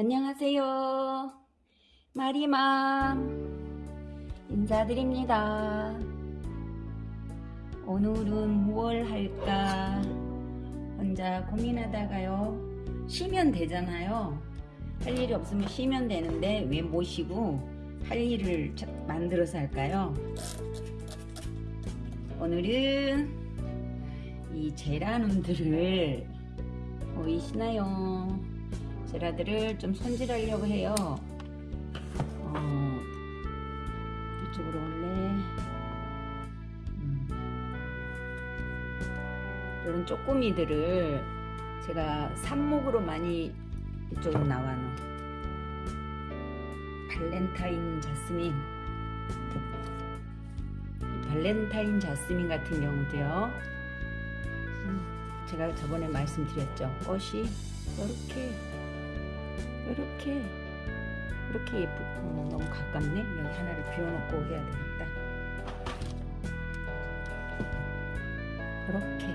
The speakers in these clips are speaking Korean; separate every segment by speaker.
Speaker 1: 안녕하세요. 마리맘 인사드립니다. 오늘은 무얼 할까 혼자 고민하다가요. 쉬면 되잖아요. 할 일이 없으면 쉬면 되는데 왜못 쉬고 할 일을 만들어서 할까요? 오늘은 이 제라늄들을 보이시나요? 제라들을 좀 손질하려고 해요. 어, 이쪽으로 올래. 음. 이런 쪼꼬미들을 제가 삽목으로 많이 이쪽으로 나와놓은 발렌타인 자스민 발렌타인 자스민 같은 경우도요 음, 제가 저번에 말씀드렸죠 꽃이 이렇게 이렇게 이렇게 예쁘 어, 너무 가깝네? 여기 하나를 비워놓고 해야 되겠다. 이렇게.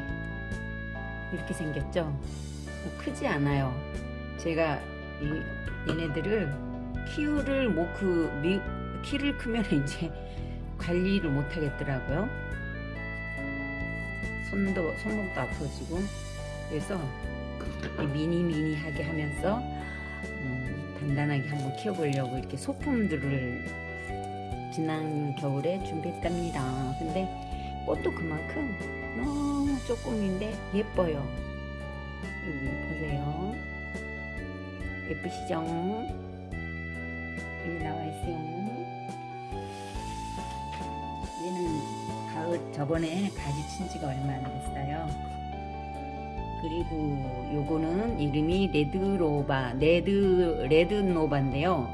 Speaker 1: 이렇게 생겼죠? 뭐 크지 않아요. 제가 이 얘네들을 키우를 뭐그 키를 크면 이제 관리를 못 하겠더라고요. 손도 손목도 아파지고 그래서 미니 미니하게 하면서 음, 단단하게 한번 키워보려고 이렇게 소품들을 지난 겨울에 준비했답니다. 근데 꽃도 그만큼 너무 조금인데 예뻐요. 여기 보세요. 예쁘시죠? 여기 나와 있어요. 얘는 가을 저번에 가지 친 지가 얼마 안 됐어요. 그리고 요거는 이름이 레드로바 레드 레드노바인데요.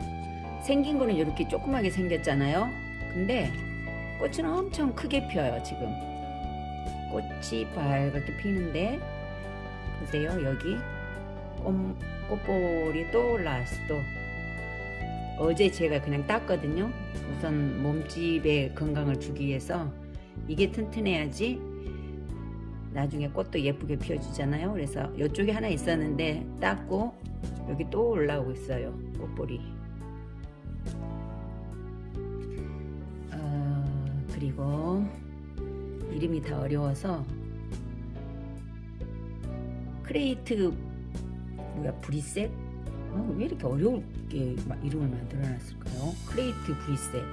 Speaker 1: 생긴 거는 이렇게 조그맣게 생겼잖아요. 근데 꽃은 엄청 크게 펴요 지금. 꽃이 빨갛게 피는데 보세요 여기. 꽃, 꽃볼이 또 올라왔어 또 어제 제가 그냥 땄거든요. 우선 몸집에 건강을 주기 위해서. 이게 튼튼해야지 나중에 꽃도 예쁘게 피워주잖아요. 그래서 이쪽에 하나 있었는데 땄고 여기 또 올라오고 있어요 꽃볼이 어, 그리고 이름이 다 어려워서 크레이트 뭐야 브리셋? 어, 왜 이렇게 어렵게 이름을 만들어 놨을까요? 크레이트 브리셋.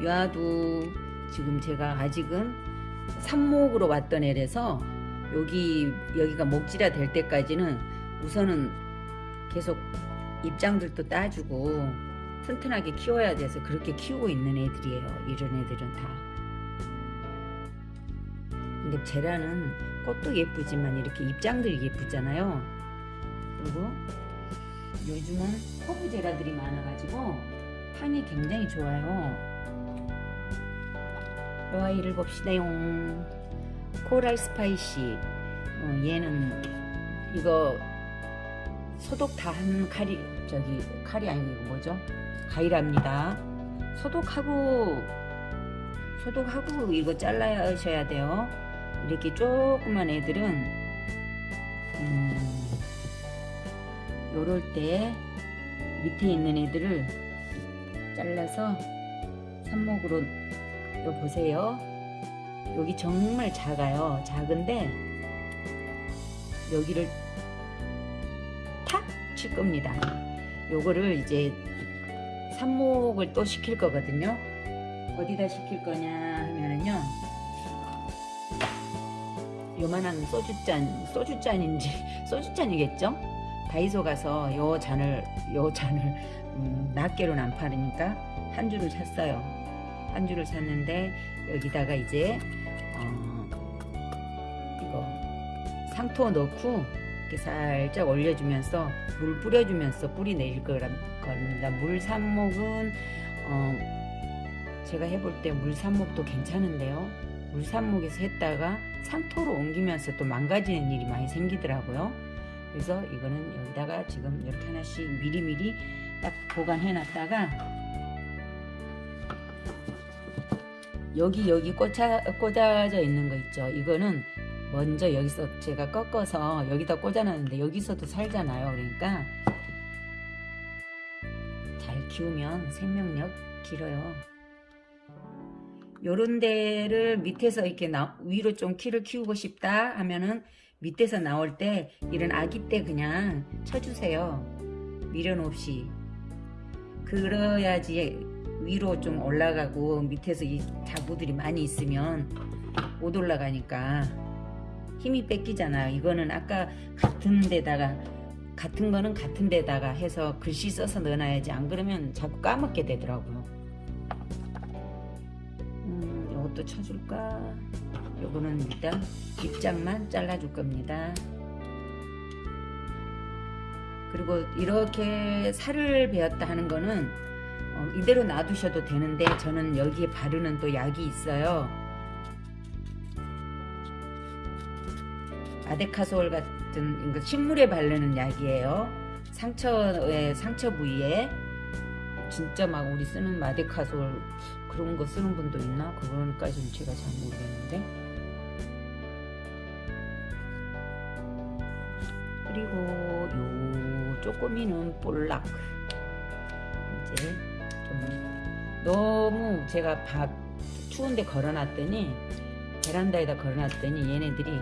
Speaker 1: 요 아도 지금 제가 아직은 삽목으로 왔던 애라서 여기 여기가 목질화 될 때까지는 우선은 계속 입장들도 따주고 튼튼하게 키워야 돼서 그렇게 키우고 있는 애들이에요. 이런 애들은 다. 근데 제라는 꽃도 예쁘지만 이렇게 입장들이 예쁘잖아요. 그리고 요즘은 허브 제라들이 많아가지고 향이 굉장히 좋아요 요 아이를 봅시다요. Coral Spicy. 어, 얘는 이거 소독 다 한 칼이 저기 칼이 아니고 뭐죠? 가위랍니다. 소독하고 소독하고 이거 잘라셔야 돼요. 이렇게 조그만 애들은 음, 요럴 때 밑에 있는 애들을 잘라서 삽목으로 요 보세요. 여기 정말 작아요. 작은데 여기를 탁 칠 겁니다. 요거를 이제 삽목을 또 시킬 거거든요. 어디다 시킬 거냐 하면은요. 요만한 소주잔 소주잔인지 소주잔이겠죠? 다이소 가서 요 잔을 요 잔을 음, 낱개로는 안 파니까 한 줄을 샀어요 한 줄을 샀는데 여기다가 이제 어 이거 상토 넣고 이렇게 살짝 올려주면서 물 뿌려주면서 뿌리 내릴 겁니다. 물 삽목은 어 제가 해볼 때 물 삽목도 괜찮은데요. 물 삽목에서 했다가 상토로 옮기면서 또 망가지는 일이 많이 생기더라고요. 그래서 이거는 여기다가 지금 이렇게 하나씩 미리미리 딱 보관해 놨다가 여기 여기 꽂아, 꽂아져 있는 거 있죠 이거는 먼저 여기서 제가 꺾어서 여기다 꽂아놨는데 여기서도 살잖아요 그러니까 키우면 생명력 길어요. 요런 데를 밑에서 이렇게 나, 위로 좀 키를 키우고 싶다 하면은 밑에서 나올 때 이런 아기 때 그냥 쳐주세요. 미련 없이. 그래야지 위로 좀 올라가고 밑에서 이 자구들이 많이 있으면 못 올라가니까 힘이 뺏기잖아요. 이거는 아까 같은 데다가 같은 거는 같은 데다가 해서 글씨 써서 넣어놔야지 안 그러면 자꾸 까먹게 되더라고요. 음, 이것도 쳐줄까? 요거는 일단 입장만 잘라줄 겁니다. 그리고 이렇게 살을 베었다 하는 거는 어, 이대로 놔두셔도 되는데 저는 여기에 바르는 또 약이 있어요. 아데카솔 같은 식물에 바르는 약이에요. 상처에 상처 부위에 진짜 막 우리 쓰는 마데카솔 그런 거 쓰는 분도 있나? 그거까지는 제가 잘 모르겠는데. 그리고 요 쪼꼬미는 볼락 이제 좀 너무 제가 밥 추운데 걸어놨더니 베란다에다 걸어놨더니 얘네들이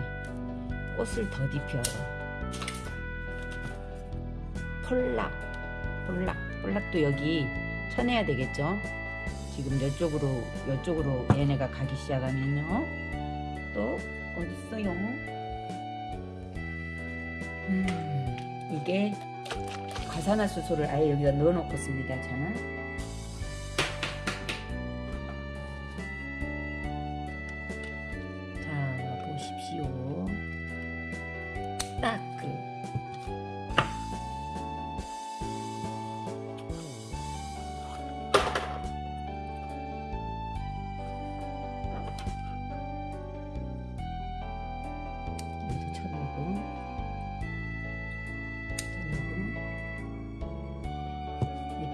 Speaker 1: 꽃을 더딥혀요. 폴락 볼락 볼락도 여기 쳐내야 되겠죠? 지금 이쪽으로 이쪽으로 얘네가 가기 시작하면요. 또 어딨어요? 음, 이게 과산화수소를 아예 여기다 넣어 놓고 씁니다 저는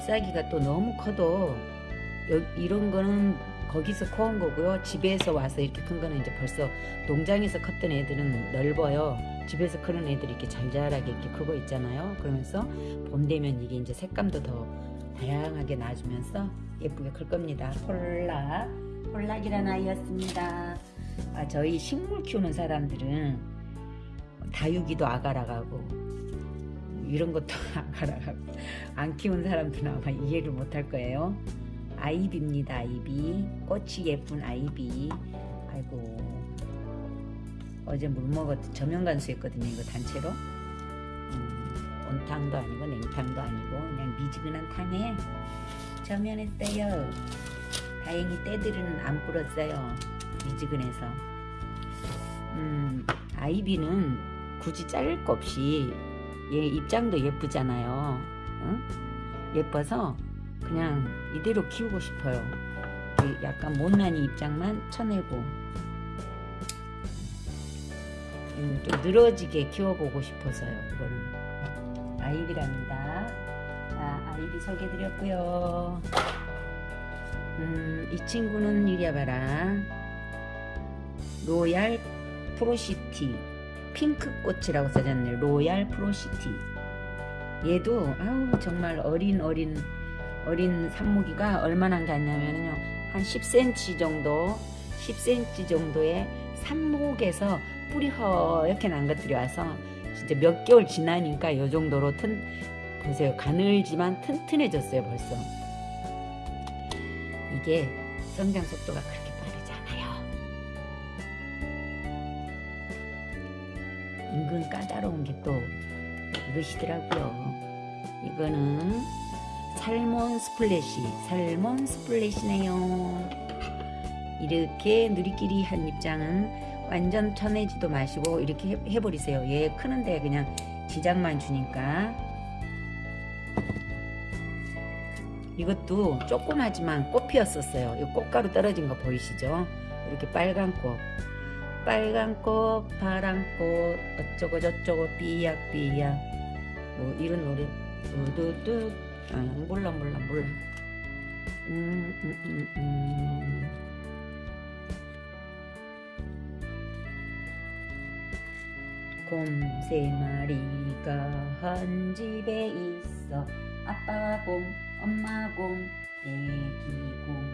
Speaker 1: 잎사귀가 또 너무 커도 여, 이런 거는 거기서 커온 거고요. 집에서 와서 이렇게 큰 거는 이제 벌써 농장에서 컸던 애들은 넓어요. 집에서 크는 애들이 이렇게 잘 자라게 이렇게 크고 있잖아요. 그러면서 봄 되면 이게 이제 색감도 더 다양하게 나주면서 예쁘게 클 겁니다. 폴락, 폴락이라는 아이였습니다. 아, 저희 식물 키우는 사람들은 다육이도 아가라가고 이런 것도 안 키운 사람들은 아마 이해를 못할 거예요. 아이비입니다. 아이비 꽃이 예쁜 아이비 아이고 어제 물 먹었 저면간수 했거든요. 이거 단체로 음, 온탕도 아니고 냉탕도 아니고 그냥 미지근한 탕에 저면했어요. 다행히 때들은 안 불었어요. 미지근해서 음, 아이비는 굳이 자를 거 없이 얘 입장도 예쁘잖아요. 응? 예뻐서 그냥 이대로 키우고 싶어요. 이 약간 못난이 입장만 쳐내고 음, 좀 늘어지게 키워보고 싶어서요. 이거는 아이비랍니다. 자, 아이비 소개드렸고요. 음, 이 친구는 이리 봐라. 로얄 프로시티 핑크꽃이라고 써졌네요. 로얄 프로시티. 얘도 아우 정말 어린 어린 어린 산모기가 얼마나 갔냐면요. 한 10cm 정도 10cm 정도의 산목에서 뿌리 허옇게 난 것들이 와서 진짜 몇 개월 지나니까 요 정도로 튼 보세요. 가늘지만 튼튼해졌어요 벌써. 이게 성장 속도가 그렇게 은근 까다로운 게 또 이것이더라고요. 이거는 Salmon Splash Salmon Splash네요. 이렇게 누리끼리 한 입장은 완전 쳐내지도 마시고 이렇게 해, 해버리세요. 얘 크는데 그냥 지장만 주니까. 이것도 조그마지만 꽃 피었었어요. 이 꽃가루 떨어진 거 보이시죠? 이렇게 빨간 꽃 빨간 꽃 파란 꽃 어쩌고 저쩌고 삐약삐약. 뭐 이런 노래. 뚜뚜뚜 아, 몰라 몰라 몰라. 음, 음, 음, 음. 곰세 마리가 한 집에 있어. 아빠 곰 엄마 곰 애기 곰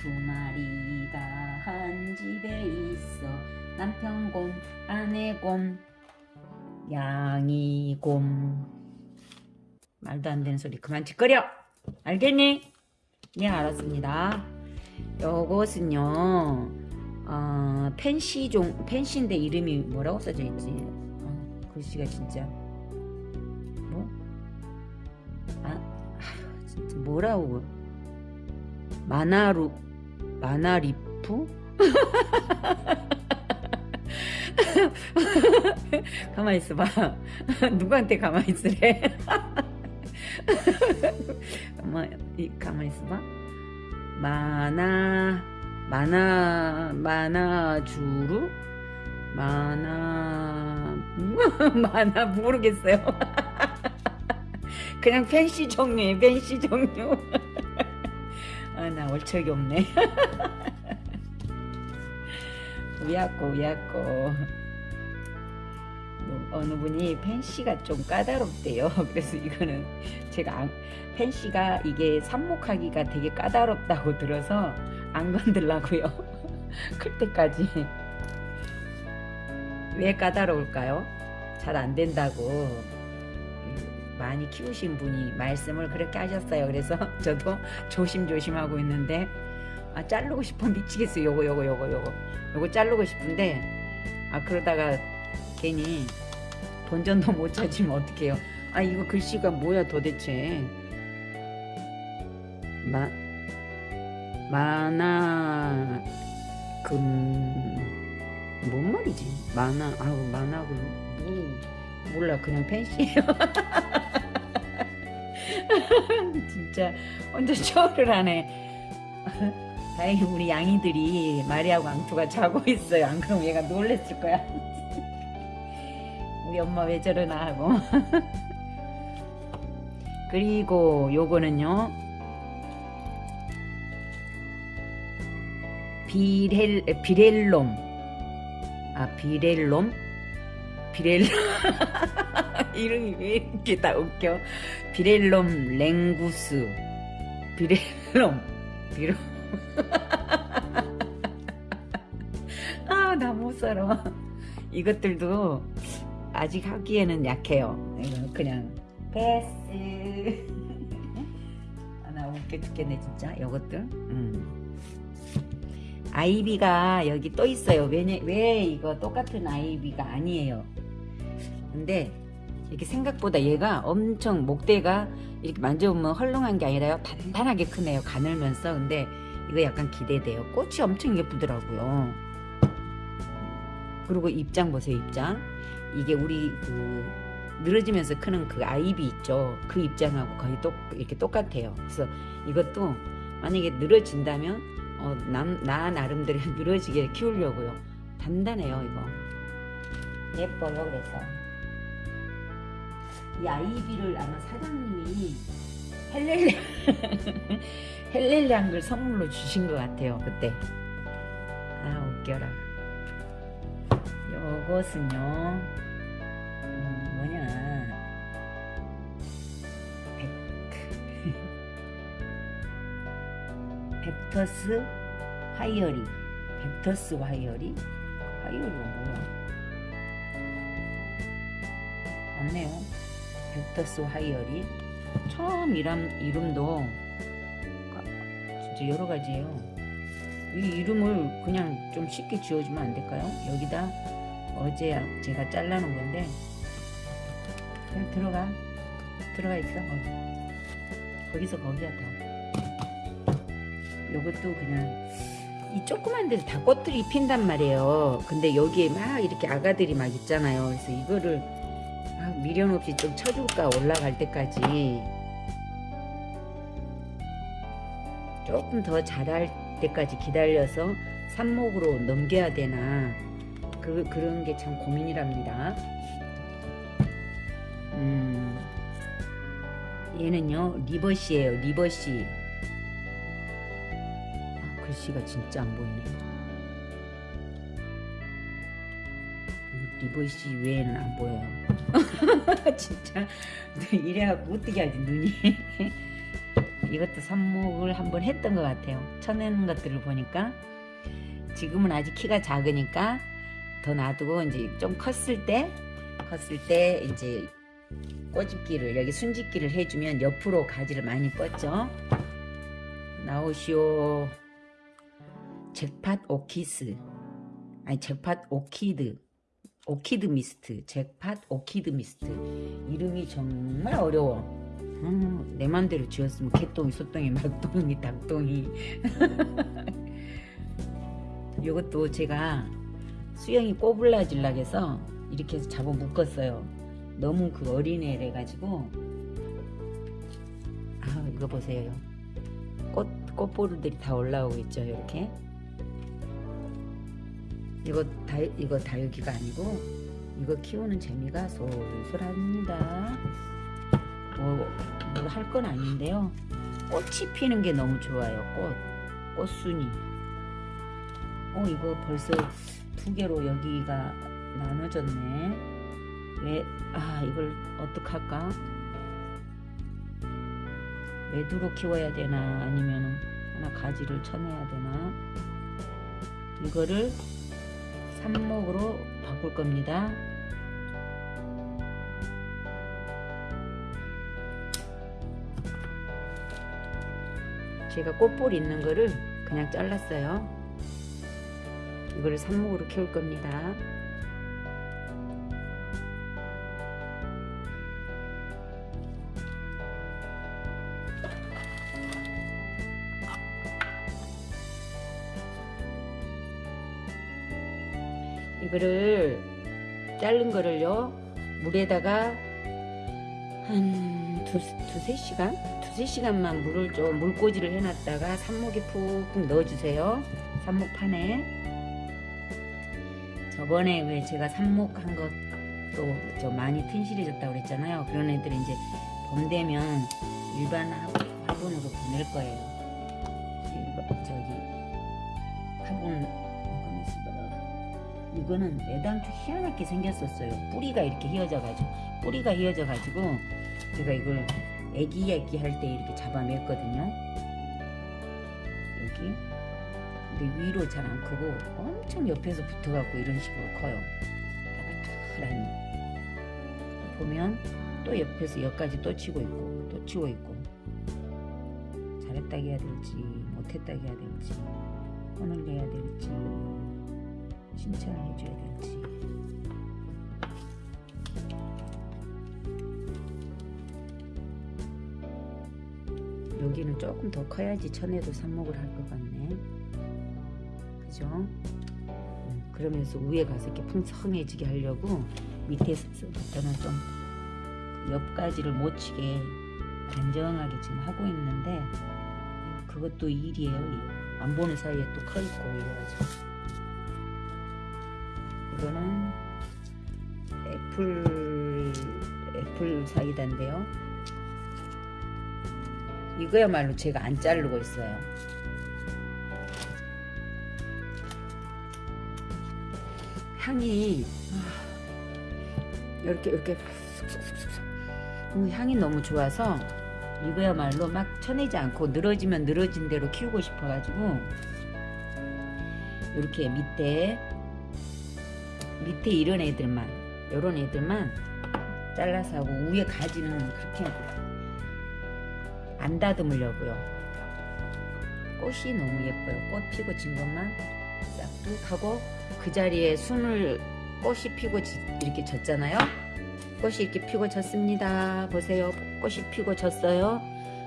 Speaker 1: 두 마리가 한 집에 있어. 남편 곰 아내 곰 양이 곰 말도 안 되는 소리. 그만 짓거려. 알겠니? 네 알았습니다. 요것은요 어, 펜시종 펜시인데 이름이 뭐라고 써져 있지? 어, 글씨가 진짜 뭐? 아, 아휴, 진짜 뭐라고? 마나루 마나리프? 가만히 있어봐. 누구한테 가만히 있으래? 가만히, 가만히 있어봐. 마나 마나 마나주루? 마나 마나 모르겠어요. 그냥 펜시 종류에 펜시 종류 아나 얼척이 없네. 우야꼬 우야꼬 어느 분이 펜시가 좀 까다롭대요. 그래서 이거는 제가 안, 펜시가 이게 삽목하기가 되게 까다롭다고 들어서 안 건들라고요. 클 때까지. 왜 까다로울까요? 잘 안 된다고 많이 키우신 분이 말씀을 그렇게 하셨어요. 그래서 저도 조심조심 하고 있는데 아 자르고 싶어 미치겠어요. 요거 요거 요거 요거. 요거 자르고 싶은데 아 그러다가 괜히 본전도 못 찾으면 어떡해요? 아 이거 글씨가 뭐야 도대체? 마 만화 금 뭔 말이지? 만화 아우 만화 금 몰라 그냥 펜시예요. 진짜 혼자 쇼를 하네. 다행히 우리 양이들이 마리아고 앙투가 자고 있어요. 안 그러면 얘가 놀랬을 거야. 우리 엄마 왜 저러나 하고. 그리고 요거는요. 비렐 비렐롬. 아 비렐롬 비렐 이름이 왜 이렇게 다 웃겨? 비렐롬 랭구스. 비렐롬. 비롬 아나 못 살아. 이것들도 아직 하기에는 약해요. 그냥. 패스. 아, 나 웃겨 죽겠네 진짜. 이것들. 음. 아이비가 여기 또 있어요. 왜냐, 왜 이거 똑같은 아이비가 아니에요 근데 이렇게 생각보다 얘가 엄청 목대가 이렇게 만져보면 헐렁한 게 아니라요. 단단하게 크네요. 가늘면서. 근데 이거 약간 기대돼요. 꽃이 엄청 예쁘더라고요. 그리고 입장 보세요 입장. 이게 우리 그 늘어지면서 크는 그 아이비 있죠. 그 입장하고 거의 똑 이렇게 똑같아요. 그래서 이것도 만약에 늘어진다면 어, 남, 나 나름대로 늘어지게 키우려고요. 단단해요 이거. 예뻐요 그래서 이 아이비를 아마 사장님이 헬렐리 헬렐리한 선물로 주신 것 같아요 그때. 아 웃겨라. 요것은요 음, 뭐냐. 벡. 벡터스 화이어리. 벡터스 화이어리? 화이어리가 뭐야? 맞네요 벡터스 화이어리. 처음 이름, 이름도 진짜 여러가지예요. 이 이름을 그냥 좀 쉽게 지어주면 안 될까요? 여기다 어제 제가 잘라놓은 건데 그냥 들어가. 들어가 있어 거기. 거기서 거기야 다. 요것도 그냥 이 조그만 데서 다 꽃들이 핀단 말이에요. 근데 여기에 막 이렇게 아가들이 막 있잖아요. 그래서 이거를 미련 없이 좀 쳐줄까 올라갈 때까지. 조금 더 자랄 때까지 기다려서 삽목으로 넘겨야 되나. 그, 그런 게 참 고민이랍니다. 음, 얘는요 리버시에요 리버시. 아, 글씨가 진짜 안 보이네 리보이 씨 외에는 안 보여요. 진짜 이래갖고 어떻게 하지 눈이. 이것도 삽목을 한번 했던 것 같아요. 쳐내는 것들을 보니까 지금은 아직 키가 작으니까 더 놔두고 이제 좀 컸을 때 컸을 때 이제 꼬집기를 여기 순짓기를 해주면 옆으로 가지를 많이 뻗죠. 나오시오. 잭팟 오키스 아니 잭팟 오키드 오키드 미스트 잭팟 오키드 미스트. 이름이 정말 어려워. 음, 내 맘대로 지었으면 개똥이 소똥이 막똥이 닭똥이. 이것도 제가 수영이 꼬불라질라 해서 이렇게 해서 잡아 묶었어요. 너무 그 어린애래 가지고. 아 이거 보세요. 꽃, 꽃보루들이 다 올라오고 있죠 이렇게 이거 다 이거 다육이가 아니고 이거 키우는 재미가 솔솔합니다. 뭐뭐 할 건 아닌데요. 꽃이 피는 게 너무 좋아요. 꽃 꽃순이. 어 이거 벌써 두 개로 여기가 나눠졌네. 왜 아 이걸 어떡할까? 매두로 키워야 되나 아니면 하나 가지를 쳐내야 되나? 이거를 삽목으로 바꿀 겁니다. 제가 꽃볼 있는 거를 그냥 잘랐어요. 이거를 삽목으로 키울 겁니다. 이거를 자른 거를요 물에다가 한 두, 두세 시간? 두세 시간만 물을 좀 물꽂이를 해놨다가 삽목에 푹푹 넣어주세요. 삽목판에. 저번에 왜 제가 삽목한 것도 저 많이 튼실해졌다고 그랬잖아요. 그런 애들은 이제 봄 되면 일반 화분으로 보낼 거예요. 저기 화분 이거는 애당초 희한하게 생겼었어요. 뿌리가 이렇게 휘어져 가지고 뿌리가 휘어져 가지고 제가 이걸 애기 애기 할 때 이렇게 잡아냈거든요. 여기 근데 위로 잘 안 크고 엄청 옆에서 붙어갖고 이런 식으로 커요. 따뜻하니 보면 또 옆에서 여기까지 또 치고 있고 또 치고 있고 잘했다 해야 될지 못했다 해야 될지 혼을 내야 될지 칭찬을 해줘야 될지. 여기는 조금 더 커야지 천에도 삽목을 할 것 같네. 그죠? 음, 그러면서 위에 가서 이렇게 풍성해지게 하려고 밑에서부터는 좀 옆가지를 못 치게 안정하게 지금 하고 있는데 그것도 일이에요. 안 보는 사이에 또 커 있고 이래가지고 이거는 apple apple cider인데요. 이거야말로 제가 안 자르고 있어요. 향이 이렇게 이렇게 쑥쑥쑥쑥 향이 너무 좋아서 이거야말로 막 쳐내지 않고 늘어지면 늘어진 대로 키우고 싶어가지고 이렇게 밑에 밑에 이런 애들만 이런 애들만 잘라서 하고 위에 가지는 그렇게 안 다듬으려고요. 꽃이 너무 예뻐요. 꽃 피고 진 것만 싹둑 하고 그 자리에 순을 꽃이 피고 이렇게 졌잖아요. 꽃이 이렇게 피고 졌습니다. 보세요. 꽃이 피고 졌어요.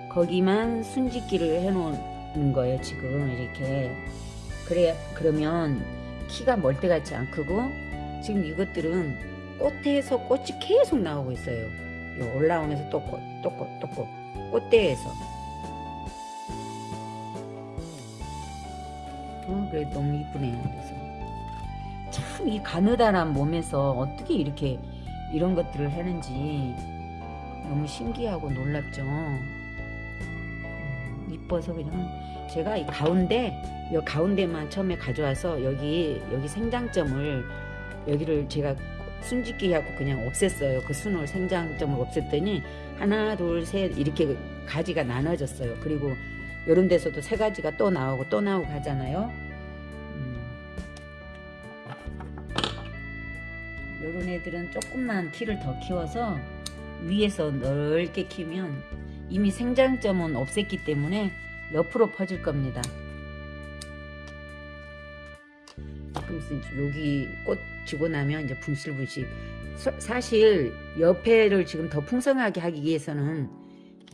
Speaker 1: 거기만 순짓기를 해 놓은 거예요 지금 이렇게. 그래 그러면 키가 멀때같이 안 크고 지금 이것들은 꽃에서 꽃이 계속 나오고 있어요. 올라오면서 또 꽃, 또 꽃, 또 꽃. 꽃대에서. 어, 그래 너무 이쁘네요. 그래서 참 이 가느다란 몸에서 어떻게 이렇게 이런 것들을 하는지 너무 신기하고 놀랍죠. 음, 이뻐서 그냥 제가 이 가운데 이 가운데만 처음에 가져와서 여기 여기 생장점을 여기를 제가 순짓기 하고 그냥 없앴어요. 그 순을 생장점을 없앴더니 하나 둘 셋 이렇게 가지가 나눠졌어요. 그리고 이런 데서도 세 가지가 또 나오고 또 나오고 하잖아요. 이런 애들은 조금만 키를 더 키워서 위에서 넓게 키면 이미 생장점은 없앴기 때문에 옆으로 퍼질 겁니다. 그래서 여기 꽃 지고 나면 이제 분실분실. 서- 사실 옆에를 지금 더 풍성하게 하기 위해서는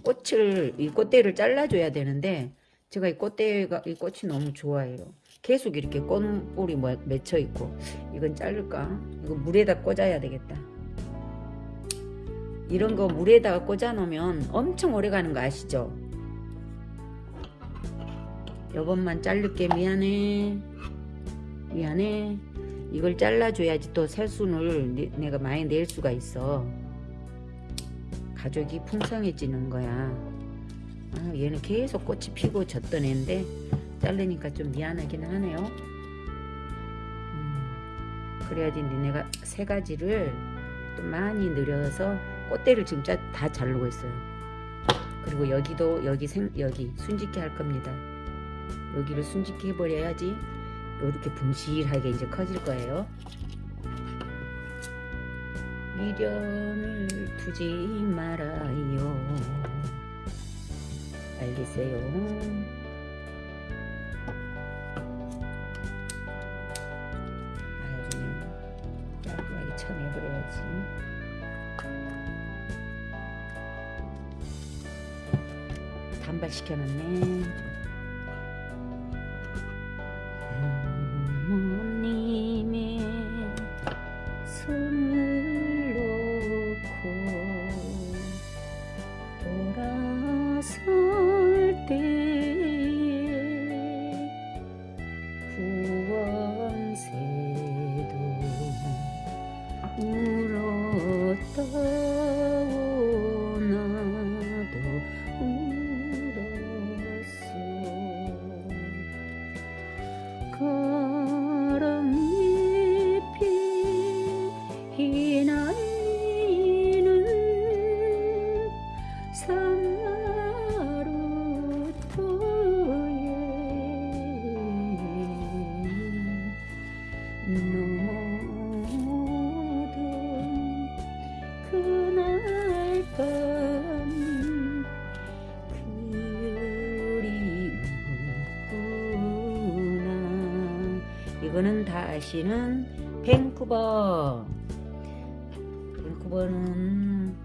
Speaker 1: 꽃을 이 꽃대를 잘라줘야 되는데 제가 이 꽃대가 이 꽃이 너무 좋아해요. 계속 이렇게 꽃볼이 뭐- 맺혀 있고 이건 자를까? 이거 물에다 꽂아야 되겠다. 이런 거 물에다가 꽂아 놓으면 엄청 오래 가는 거 아시죠? 요번만 자를게 미안해. 미안해. 이걸 잘라줘야지 또 새순을 내- 내가 많이 낼 수가 있어. 가족이 풍성해지는 거야. 아, 얘는 계속 꽃이 피고 졌던 애인데 자르니까 좀 미안하긴 하네요. 음, 그래야지 내가 세 가지를 또 많이 늘여서 꽃대를 지금 짜- 다 자르고 있어요. 그리고 여기도 여기 생 여기 순짓기 할 겁니다. 여기를 순짓기 해버려야지 이렇게 분실하게 이제 커질 거예요. 미련을 두지 말아요. 알겠어요. 그냥 깔끔하게 쳐내버려야지. 단발시켜놨네. 다 아시는 밴쿠버. 밴쿠버는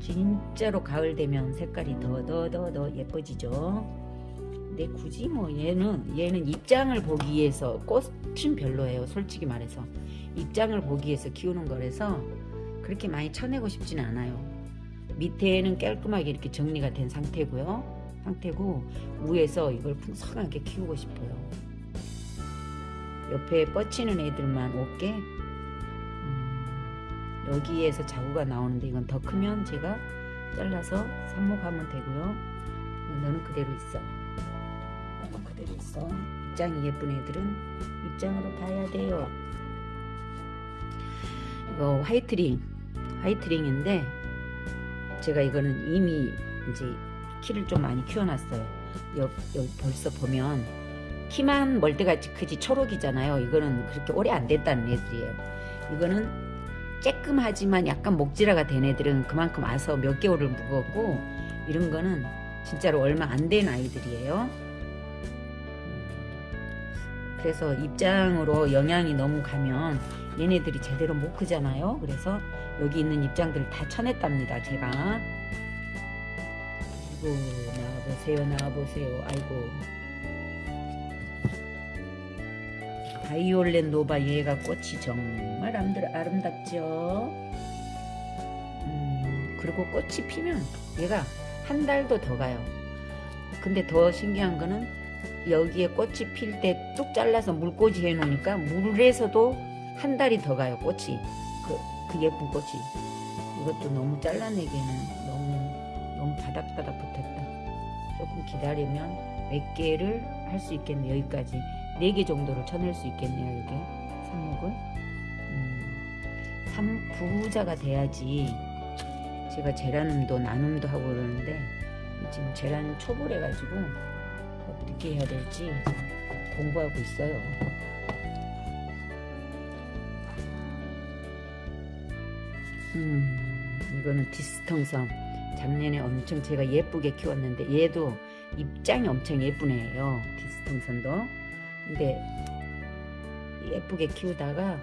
Speaker 1: 진짜로 가을 되면 색깔이 더 더 더 더 예뻐지죠. 근데 굳이 뭐 얘는 얘는 입장을 보기 위해서 꽃은 별로예요 솔직히 말해서. 입장을 보기 위해서 키우는 거라서 그렇게 많이 쳐내고 싶지는 않아요. 밑에는 깔끔하게 이렇게 정리가 된 상태고요. 상태고 위에서 이걸 풍성하게 키우고 싶어요 옆에 뻗치는 애들만 5개 음, 여기에서 자구가 나오는데 이건 더 크면 제가 잘라서 삽목하면 되고요. 너는 그대로 있어. 너는 그대로 있어. 입장이 예쁜 애들은 입장으로 봐야 돼요. 이거 화이트링 화이트링인데 제가 이거는 이미 이제 키를 좀 많이 키워놨어요. 여기 벌써 보면 키만 멀대같이 크지 초록이잖아요. 이거는 그렇게 오래 안 됐다는 애들이에요. 이거는 쬐끔하지만 약간 목질화가 된 애들은 그만큼 와서 몇 개월을 묵었고 이런 거는 진짜로 얼마 안 된 아이들이에요. 그래서 입장으로 영향이 너무 가면 얘네들이 제대로 못 크잖아요. 그래서 여기 있는 입장들을 다 쳐냈답니다 제가. 아이고 나와보세요 나와보세요. 아이고 violet nova 얘가 꽃이 정말 아름답죠? 음, 그리고 꽃이 피면 얘가 한 달도 더 가요. 근데 더 신기한 거는 여기에 꽃이 필 때 뚝 잘라서 물꽂이 해 놓으니까 물에서도 한 달이 더 가요 꽃이. 그, 그 예쁜 꽃이. 이것도 너무 잘라내기에는 너무 너무 바닥바닥 붙었다. 조금 기다리면 몇 개를 할 수 있겠네요 여기까지 네개 정도를 쳐낼 수 있겠네요 이게 삽목을 음, 3 부자가 돼야지 제가 제라늄도 나눔도 하고 그러는데 지금 제라늄 초보래 가지고 어떻게 해야 될지 공부하고 있어요. 음, 이거는 디스텅섬. 작년에 엄청 제가 예쁘게 키웠는데 얘도 입장이 엄청 예쁜 애예요. 디스텅섬도. 근데 예쁘게 키우다가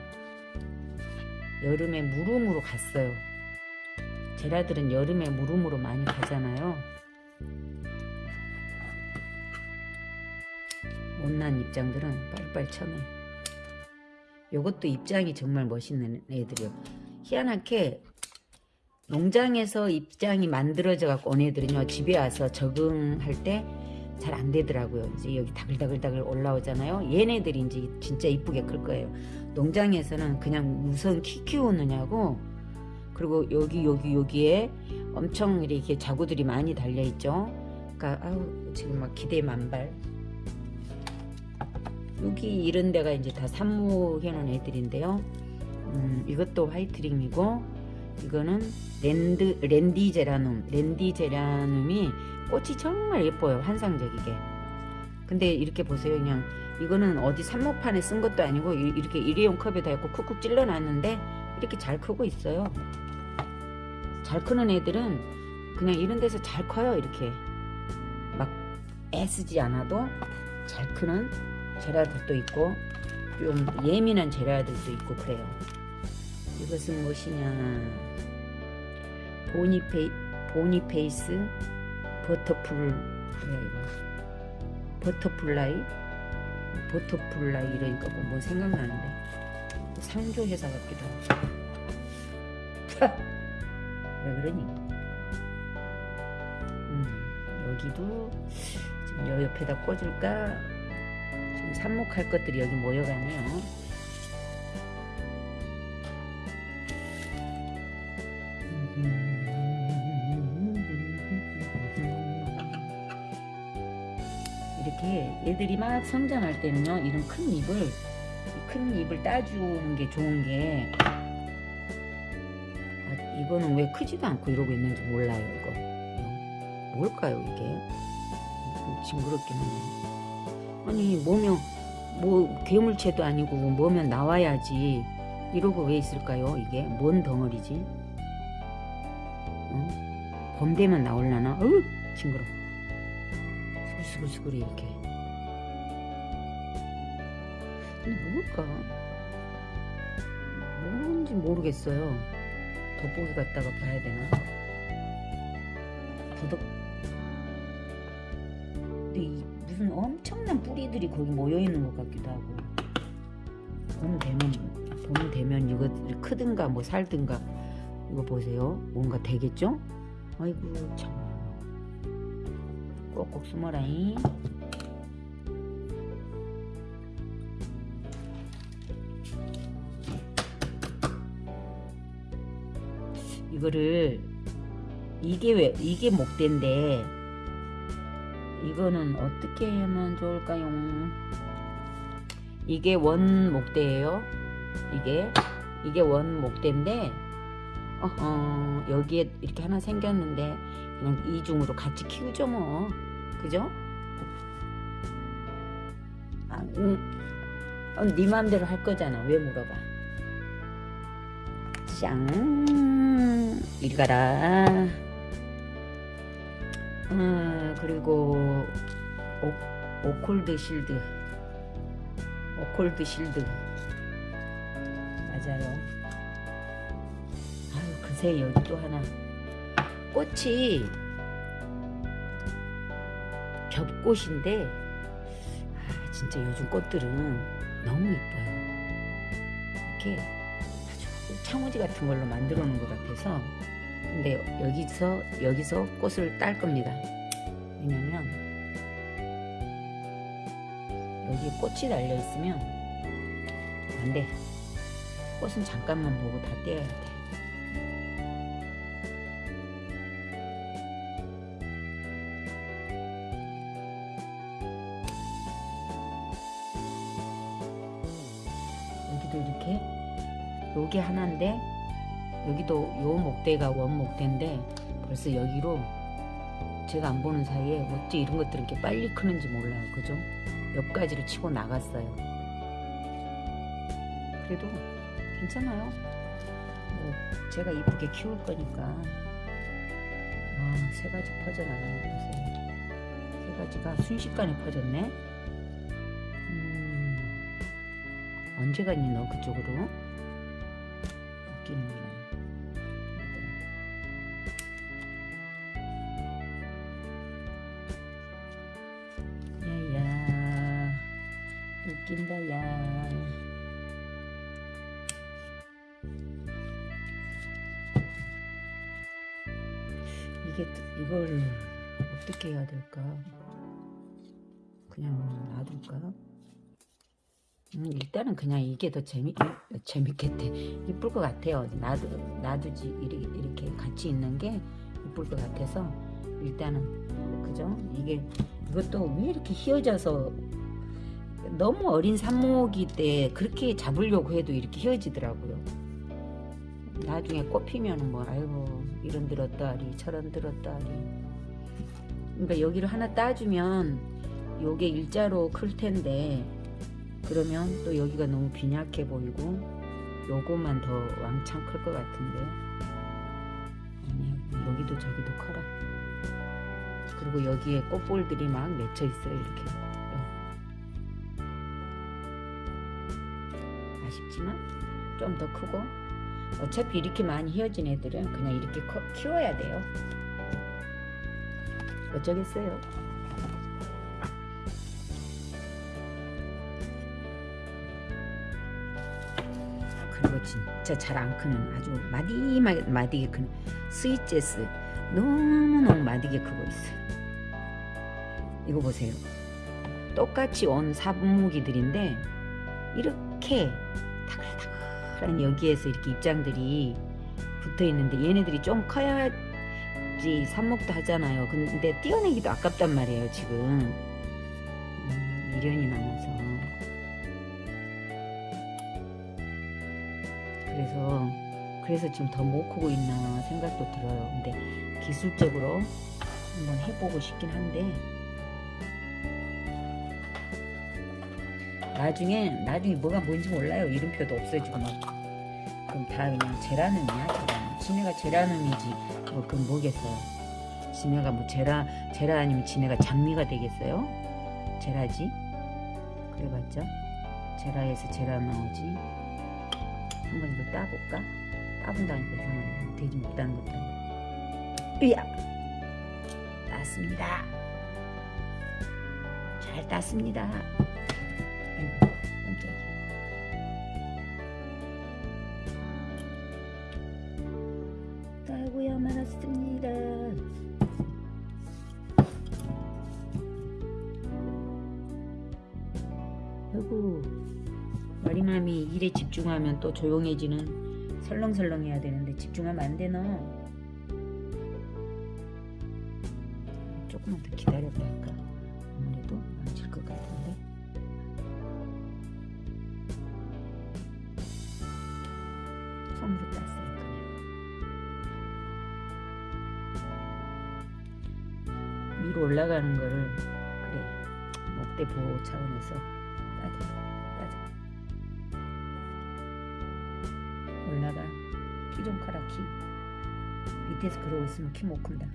Speaker 1: 여름에 무름으로 갔어요. 제라들은 여름에 무름으로 많이 가잖아요. 못난 입장들은 빨리빨리 쳐내. 요것도 입장이 정말 멋있는 애들이요. 희한하게 농장에서 입장이 만들어져 갖고 온 애들은요 집에 와서 적응할 때 잘 안 되더라고요. 이제 여기 다글다글다글 올라오잖아요. 얘네들이 이제 진짜 이쁘게 클 거예요. 농장에서는 그냥 우선 키 키우느냐고 그리고 여기 여기 여기에 엄청 이렇게 자구들이 많이 달려 있죠. 그러니까 아우 지금 막 기대 만발. 여기 이런 데가 이제 다 산모해 놓은 애들인데요. 음, 이것도 화이트링이고 이거는 랜드 랜디 제라눔 랜디 제라눔이 꽃이 정말 예뻐요 환상적이게. 근데 이렇게 보세요 그냥. 이거는 어디 산모판에 쓴 것도 아니고 이- 이렇게 일회용 컵에다 해고 쿡쿡 찔러 놨는데 이렇게 잘 크고 있어요. 잘 크는 애들은 그냥 이런 데서 잘 커요 이렇게. 막 애쓰지 않아도 잘 크는 제라들도 있고 좀 예민한 제라들도 있고 그래요. 이것은 무엇이냐. 보니페이, 보니페이스 버터풀 뭐야 이거 butterfly? butterfly 이러니까 뭐, 뭐 생각나는데? 상조 회사 같기도 하고. 왜 그러니? 음, 여기도 지금 여 옆에다 꽂을까? 지금 삽목할 것들이 여기 모여가네요 이렇게 얘들이 막 성장할 때는요 이런 큰 잎을 이큰 잎을 따주는 게 좋은 게 아, 이거는 왜 크지도 않고 이러고 있는지 몰라요 이거. 뭘까요 이게? 좀 징그럽긴 하네 아니 뭐면 뭐 괴물체도 아니고 뭐면 나와야지. 이러고 왜 있을까요 이게? 뭔 덩어리지? 응? 봄 되면 나올라나? 어우 징그러 수글 수글수글 이렇게. 근데 뭘까? 뭔지 모르겠어요. 돋보기 갖다가 봐야 되나? 부덕 근데 이 무슨 엄청난 뿌리들이 거기 모여 있는 것 같기도 하고. 봄 되면 봄 되면 이거 크든가 뭐 살든가 이거 보세요. 뭔가 되겠죠? 아이고 참 꼭꼭 숨어라잉 이거를 이게 왜 이게 목대인데 이거는 어떻게 하면 좋을까요? 이게 원 목대예요. 이게 이게 원 목대인데 어허, 여기에 이렇게 하나 생겼는데 그냥 이중으로 같이 키우죠 뭐 그죠? 아, 음, 어, 네 마음대로 할 거잖아. 왜 물어봐? 짱 이리 가라. 어, 그리고 오, 오콜드 실드. 오콜드 실드. 맞아요. 아유 그새 여기 또 하나. 꽃이 겹꽃인데 아, 진짜 요즘 꽃들은 너무 예뻐요. 이렇게 아주 창호지 같은 걸로 만들어 놓은 것 같아서. 근데 여기서 여기서 꽃을 딸 겁니다. 왜냐면 여기에 꽃이 달려 있으면 안돼. 꽃은 잠깐만 보고 다 떼어야 돼 하나인데 여기도 요 목대가 원목대인데 벌써 여기로 제가 안 보는 사이에 어째 이런 것들이 이렇게 빨리 크는지 몰라요. 그죠? 몇 가지를 치고 나갔어요. 그래도 괜찮아요. 뭐 제가 이쁘게 키울 거니까. 와, 세 가지 퍼져나가는 거 보세요. 세 가지가 순식간에 퍼졌네. 음, 언제 갔니 너 그쪽으로? 웃기는구나. 야야. 웃긴다 야. 이게 또- 이걸 어떻게 해야 될까? 그냥 놔둘까 음, 일단은 그냥 이게 더 재미 재밌겠대. 이쁠 것 같아요. 놔두 놔두지 이렇게, 같이 있는 게 이쁠 것 같아서 일단은 그죠? 이게 이것도 왜 이렇게 휘어져서 너무 어린 산모기 때 그렇게 잡으려고 해도 이렇게 휘어지더라고요. 나중에 꽃 피면은 뭐 아이고 이런 들었다리 저런 들었다리. 그러니까 여기를 하나 따주면 요게 일자로 클 텐데 그러면 또 여기가 너무 빈약해 보이고 요거만 더 왕창 클 것 같은데. 아니야 여기도 저기도 커라. 그리고 여기에 꽃볼들이 막 맺혀 있어요 이렇게. 네. 아쉽지만 좀 더 크고. 어차피 이렇게 많이 휘어진 애들은 그냥 이렇게 커, 키워야 돼요. 어쩌겠어요 진짜 잘 안 크는 아주 마디마디 마디게 크는 스위제스 너무너무 마디게 크고 있어요. 이거 보세요. 똑같이 온 사분무기들인데 이렇게 다글다글한 여기에서 이렇게 입장들이 붙어 있는데 얘네들이 좀 커야지 삽목도 하잖아요. 근데 띄어내기도 아깝단 말이에요 지금. 음, 미련이 남아서 그래서 그래서 지금 더 못 크고 있나 생각도 들어요. 근데 기술적으로 한번 해보고 싶긴 한데 나중에 나중에 뭐가 뭔지 몰라요. 이름표도 없어지고 막. 그럼 다 그냥 제라늄이야 제라늄 지네가 제라늄이지. 뭐 그럼 뭐겠어요. 지네가 뭐 제라 제라 아니면 지네가 장미가 되겠어요? 제라지? 그래봤자? 제라에서 제라 나오지 한번 이거 따볼까? 따본다니까 이상하네. 되지 못하는 것도 으야! 땄습니다. 잘 땄습니다. 아이고 집중하면 또 조용해지는 설렁설렁 해야 되는데 집중하면 안 되나 조금만 더 기다렸다 할까. 아무래도 망칠 것 같은데. 손으로 그냥. 위로 올라가는 거를 그래 목대 보호 차원에서 밑에서 그러고 있으면 키 못 큰다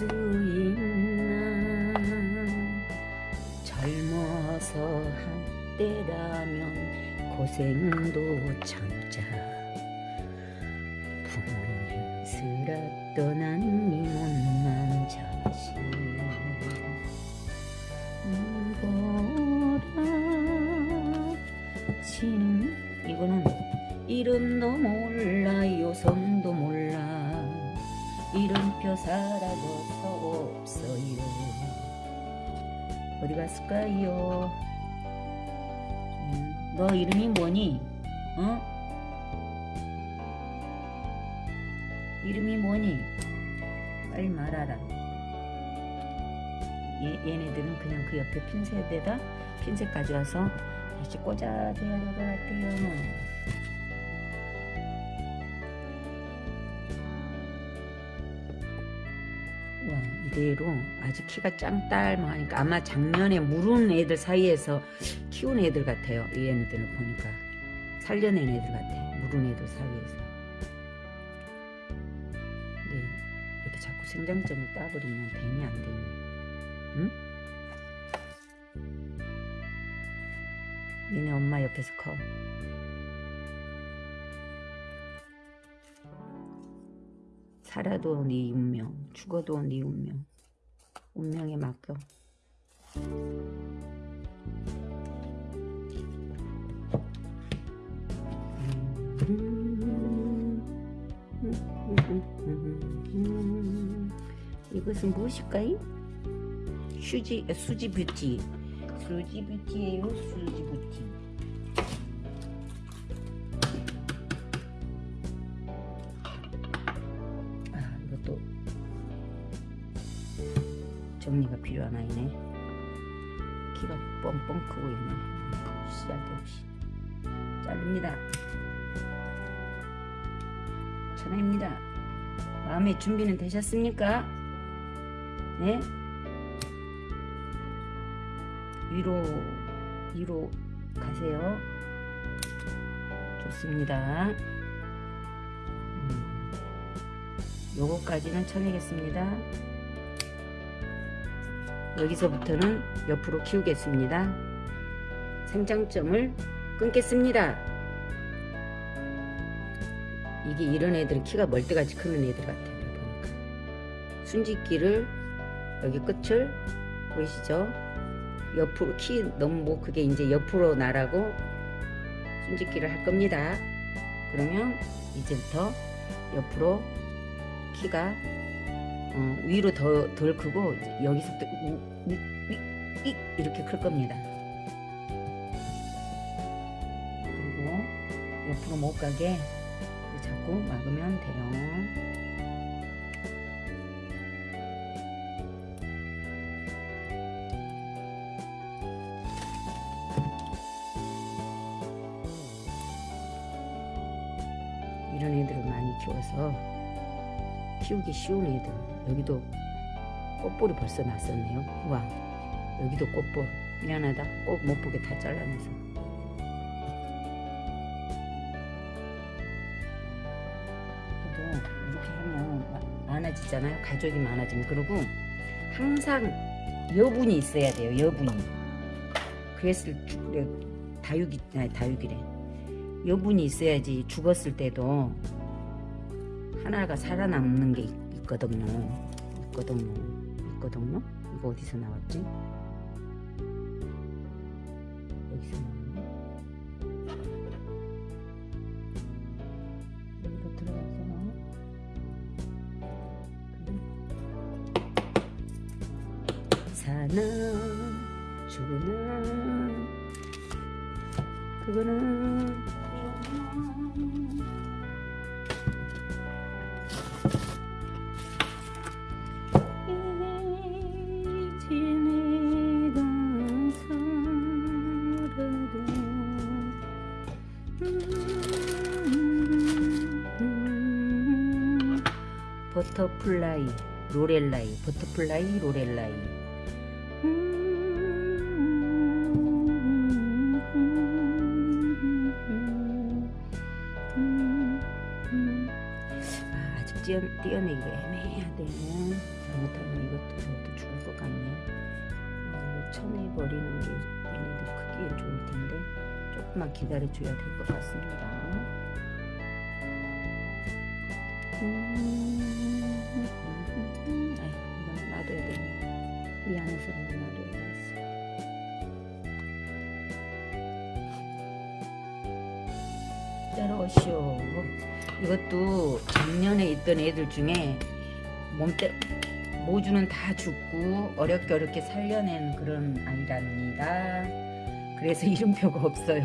Speaker 1: 수 있나? 젊어서 한때라면 고생도 참자 가져와서 다시 꽂아줘야 될 것 같아요 와 이대로 아직 키가 짱딸만하니까 아마 작년에 물은 애들 사이에서 키운 애들 같아요. 이 애들을 보니까. 살려낸 애들 같아. 물은 애들 사이에서. 네 이렇게 자꾸 생장점을 따버리면 되니 안 되니 니네 엄마 옆에서 커 살아도 네 운명, 죽어도 네 운명. 운명에 맡겨. 이것은 무엇일까요? 수지, 수지 뷰티. 수지 뷰티예요, 수지 뷰티. 아, 이것도 정리가 필요한 아이네. 키가 뻥뻥 크고 있네. 쓸데없이. 자릅니다. 천하입니다. 마음의 준비는 되셨습니까? 네? 위로, 위로 가세요. 좋습니다. 음. 요거까지는 쳐내겠습니다. 여기서부터는 옆으로 키우겠습니다. 생장점을 끊겠습니다. 이게 이런 애들은 키가 멀때같이 크는 애들 같아요. 보니까 순짓기를 여기 끝을 보이시죠? 옆으로 키 너무 뭐 그게 이제 옆으로 나라고 순짓기를 할 겁니다. 그러면 이제부터 옆으로 키가 어, 위로 더 덜 크고 여기서부터 우, 위, 위, 위, 이렇게 클 겁니다. 그리고 옆으로 못 가게 자꾸 막으면 돼요. 키우기 쉬운 애들. 여기도 꽃볼이 벌써 났었네요. 와. 여기도 꽃볼. 미안하다. 꽃못 보게 다 잘라내서. 그래도 이렇게 하면 마- 많아지잖아요. 가족이 많아지면. 그리고 항상 여분이 있어야 돼요. 여분이. 그랬을 다육이 아니 다육이래. 여분이 있어야지 죽었을 때도 하나가 살아남는 게 있- 있거든요. 있거든요. 있거든요. 이거 어디서 나왔지? 여기서 나왔네. 죽으는 그거는 butterfly Lorelei butterfly Lorelei. 아, 아직 띄어, 띄어내기가 애매하대요 잘못하면 이것도 저것도 죽을 것 같네. 아, 쳐내버리는 게 얘네들 크기엔 좋을 텐데 조금만 기다려줘야 될 것 같습니다 있던 애들 중에 몸때 모주는 다 죽고 어렵게 어렵게 살려낸 그런 아이랍니다. 그래서 이름표가 없어요.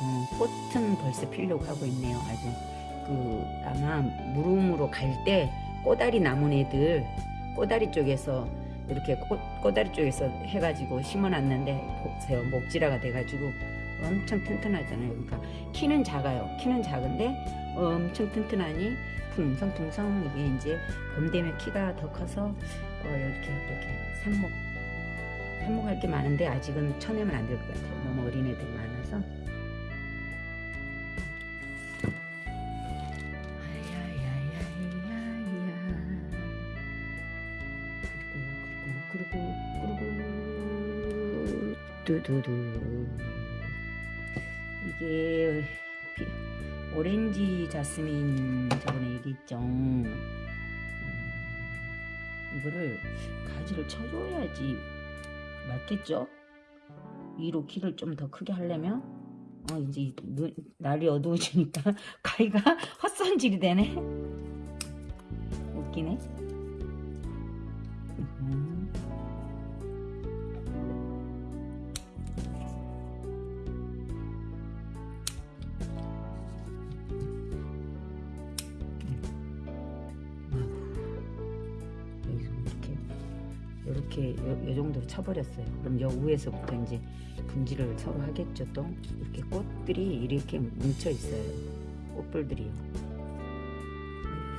Speaker 1: 어, 꽃은 벌써 피려고 하고 있네요. 아주 그 아마 무릎으로 갈 때 꼬다리 남은 애들 꼬다리 쪽에서 이렇게 꽃, 꼬다리 쪽에서 해가지고 심어놨는데 보세요 목지라가 돼가지고 엄청 튼튼하잖아요. 그러니까 키는 작아요. 키는 작은데 엄청 튼튼하니 풍성풍성 이게 이제 봄 되면 키가 더 커서 어, 이렇게 이렇게 삽목 삽목할 게 많은데 아직은 쳐내면 안 될 것 같아요. 너무 어린 애들이 많아서. 두두두. 이게 비- 오렌지 자스민 저번에 얘기했죠. 음, 이거를 가지를 쳐줘야지 맞겠죠? 위로 키를 좀 더 크게 하려면 어 이제 눈, 날이 어두워지니까 가위가 헛손질이 되네. 웃기네. 이렇게 요, 요 정도로 쳐버렸어요. 그럼 여 위에서부터 이제 분질을 서로 하겠죠. 또 이렇게 꽃들이 이렇게 뭉쳐 있어요. 꽃불들이요.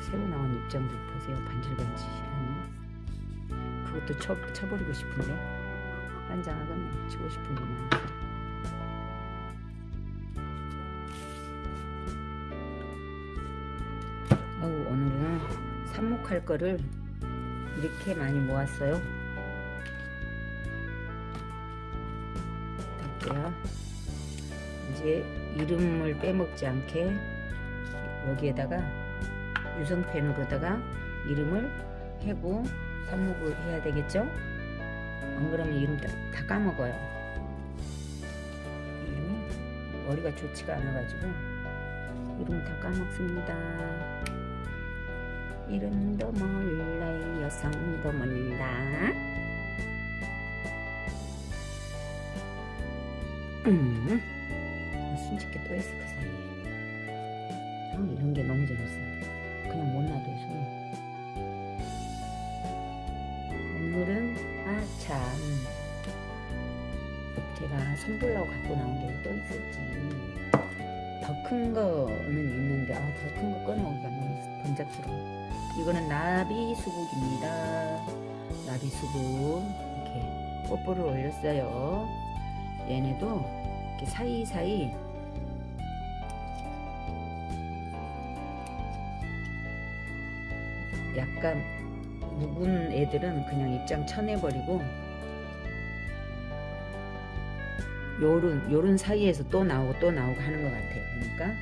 Speaker 1: 새로 나온 입장들 보세요. 반질반질하니. 그것도 쳐, 쳐버리고 싶은데 환장하겠네. 치고 싶은 게 많아서. 오늘은 삽목할 거를 이렇게 많이 모았어요. 할게요. 이제 이름을 빼먹지 않게 여기에다가 유성펜으로다가 이름을 해고 삽목을 해야 되겠죠? 안 그러면 이름 다, 다 까먹어요. 이름이 머리가 좋지가 않아가지고 이름 다 까먹습니다. 이름도 몰라 여성도 몰라 음, 순직게 또 했어 그 사이에. 참 이런 게 너무 재밌어. 그냥 못 놔둬 손 오늘은 아참. 제가 선불라고 갖고 나온 게 또 있었지. 더 큰 거는 있는데 아 더 큰 거 꺼내오기가 너무 번잡스러워. 이거는 나비 수국입니다. 나비 수국 이렇게 뽀뽀를 올렸어요. 얘네도 이렇게 사이사이 약간 묵은 애들은 그냥 입장 쳐내버리고 요런 요런 사이에서 또 나오고 또 나오고 하는 것 같아요. 그러니까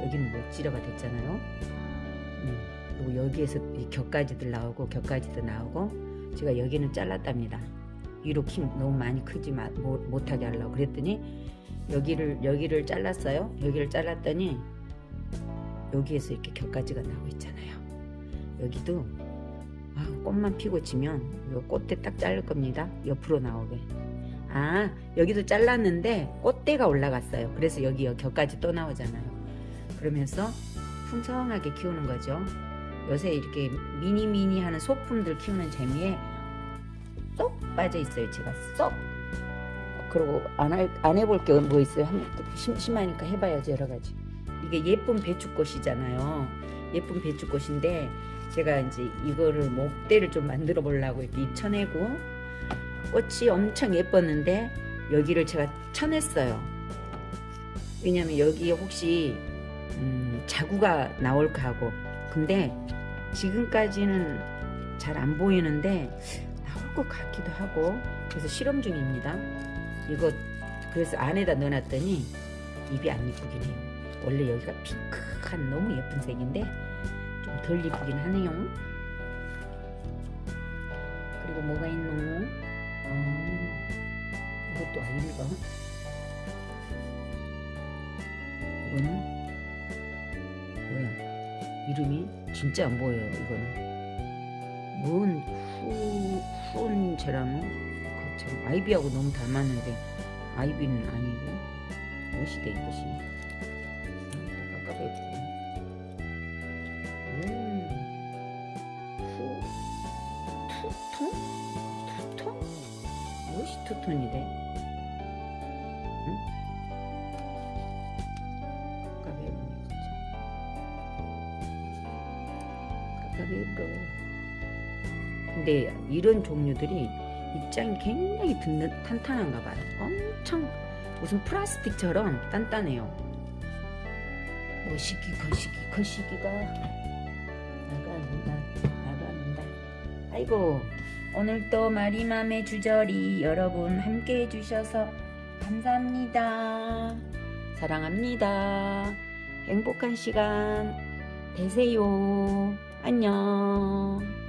Speaker 1: 여기 여기는 목지려가 됐잖아요. 음, 그리고 여기에서 이 격가지들 나오고 격가지도 나오고 제가 여기는 잘랐답니다. 키 너무 많이 크지 마, 못, 못하게 하려고 그랬더니 여기를 여기를 잘랐어요. 여기를 잘랐더니 여기에서 이렇게 격가지가 나오고 있잖아요. 여기도 아, 꽃만 피고 지면 이 꽃대 딱 자를 겁니다. 옆으로 나오게. 아 여기도 잘랐는데 꽃대가 올라갔어요. 그래서 여기 격까지 또 나오잖아요. 그러면서 풍성하게 키우는 거죠. 요새 이렇게 미니미니 하는 소품들 키우는 재미에 쏙 빠져 있어요. 제가 쏙. 그리고 안, 할, 안 해볼 게 뭐 있어요? 한, 심심하니까 해봐야지 여러 가지. 이게 예쁜 배추꽃이잖아요. 예쁜 배추꽃인데 제가 이제 이거를 목대를 좀 만들어 보려고 이렇게 입혀내고 꽃이 엄청 예뻤는데 여기를 제가 쳐냈어요. 왜냐면 여기에 혹시 음, 자구가 나올까 하고 근데 지금까지는 잘 안 보이는데 것 같기도 하고 그래서 실험 중입니다. 이거 그래서 안에다 넣어놨더니 입이 안 이쁘긴 해요. 원래 여기가 핑크한 너무 예쁜 색인데 좀 덜 이쁘긴 하네요. 그리고 뭐가 있노? 어, 이것도 아닐까? 이거는 뭐야? 이름이 진짜 안 보여요 이거는 뭔 후, 후온제라노 그참 아이비하고 너무 닮았는데 아이비는 아니고? 무엇이돼 이것이 깜깜해 이런 종류들이 입장이 굉장히 든든, 탄탄한가 봐요. 엄청 무슨 플라스틱처럼 단단해요. 뭐시기 거시기 거시기가 나갑니다. 나갑니다. 아이고 오늘도 마리맘의 주저리 여러분 함께 해주셔서 감사합니다. 사랑합니다. 행복한 시간 되세요. 안녕.